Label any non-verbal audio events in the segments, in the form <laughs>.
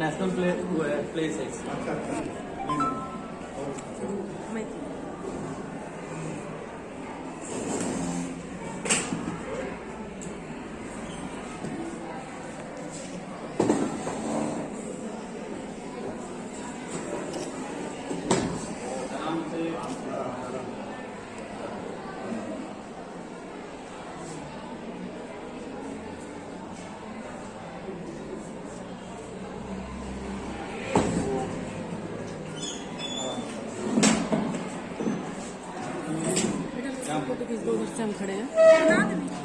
National play वो है place है अच्छा माहिती बेटा दो उधर से हम खड़े हैं।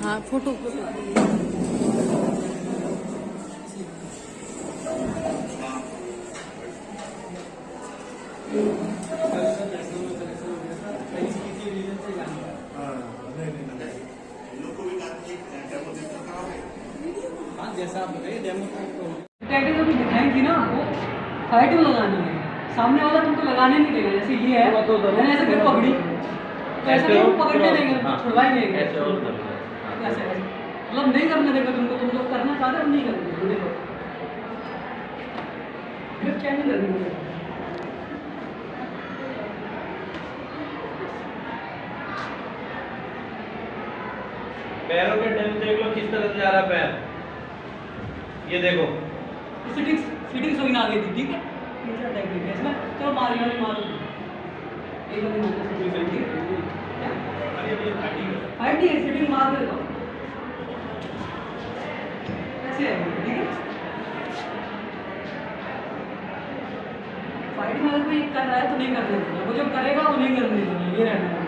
हाँ फ़ोटो। हाँ हाँ जैसा आप बताइए डेमो जो दिखाई थी ना में लगानी है। सामने वाला तुमको लगाने नहीं देगा जैसे ये है। तो मैंने ऐसे कर पकड़ी। तो ऐसे वो पकड़ने देंगे हाँ। ही। देंगे ऐसे और। हाँ। ऐसे मतलब नहीं करने देगा तुमको तुम लोग करना चाहते हो नहीं करने देखो। फिर क्या नहीं करने पैरों के डेम देख लो किस तरह से जा रहा है पैर। ये देखो। फिटिंग फिटिंग सोई ना आ गई थी ठीक है? टेक्निक है इसमें चलो मार मारो एक मारने से ठीक है ठीक है नहीं मार दे दो फाइट कोई कर रहा है तो नहीं करने देना वो जो करेगा वो नहीं कर देना ये रहना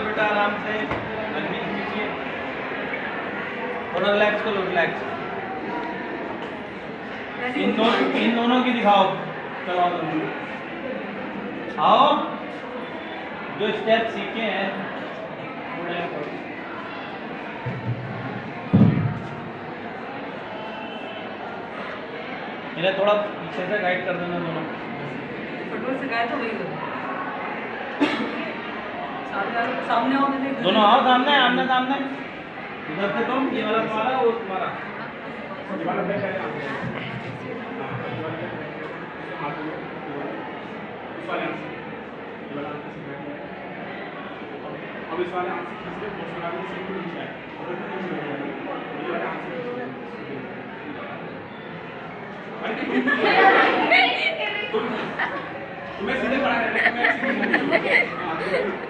से बेटा आराम से थोड़ा रिलैक्स करो रिलैक्स इन दोनों इन दोनों की दिखाओ। चलो आओ आओ। जो स्टेप सीखे हैं। इन्हें थोड़ा पीछे से गाइड कर देना दोनों। फुटबॉल से गए तो वही सामने आओ दोनों आओ सामने आमने सामने। इधर से तुम ये वाला तुम्हारा वो तुम्हारा। अब इस वाले हाथ से खींच के पोस्ट लगा के सीधे नीचे आए। और फिर नीचे लग जाएगा। ये वाले। अरे <laughs> तुम- तुम्हें सीधे पड़ा है तुम्हें सीधे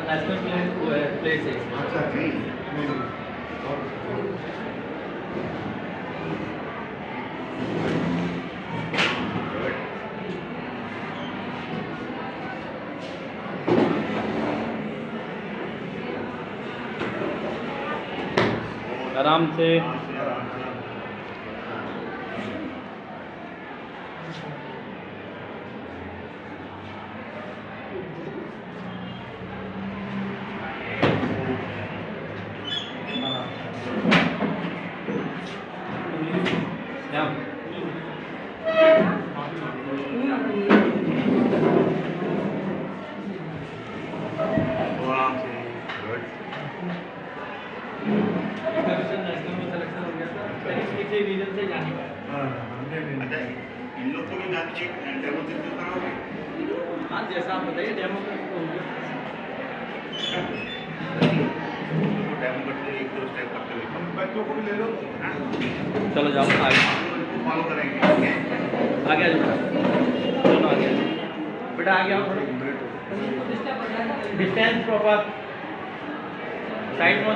अच्छा नहीं नहीं और आराम से Yeah. नेशनल में सिलेक्शन हो गया था कहीं किसी रीजन से जा नहीं पाया हाँ नहीं नहीं अच्छा इन लोग को भी जान के डेमो दिन तो कराओगे हाँ जैसा आप बताइए डेमो का तो हो गया डेमो करते एक दो स्टेप करते हुए बच्चों को भी ले लो। हाँ? चलो जाओ आगे। फॉलो करेंगे ठीक आ गया बेटा दोनों आ गया बेटा आ गया थोड़ा डिस्टेंस प्रॉपर साइड में हो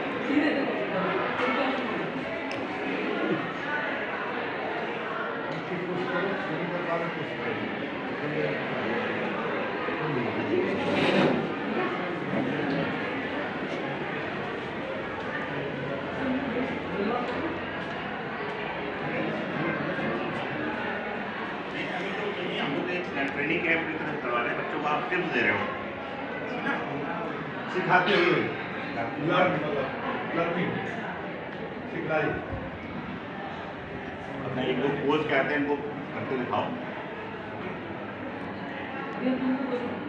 जाओ नहीं, अभी तो नहीं, हम लोग एक ट्रेनिंग कैंप की तरह करवा रहे हैं बच्चों को आप टिप्स दे रहे हो। सिखाते हुए सिखलाई कोच कहते हैं इनको करके दिखाओ।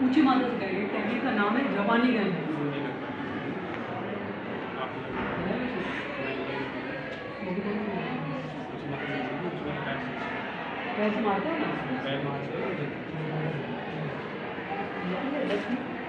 ऊँची से करेंगे टेक्निक का नाम है जापानी गन कैसे मारते हो। ना पैर मार से हमारे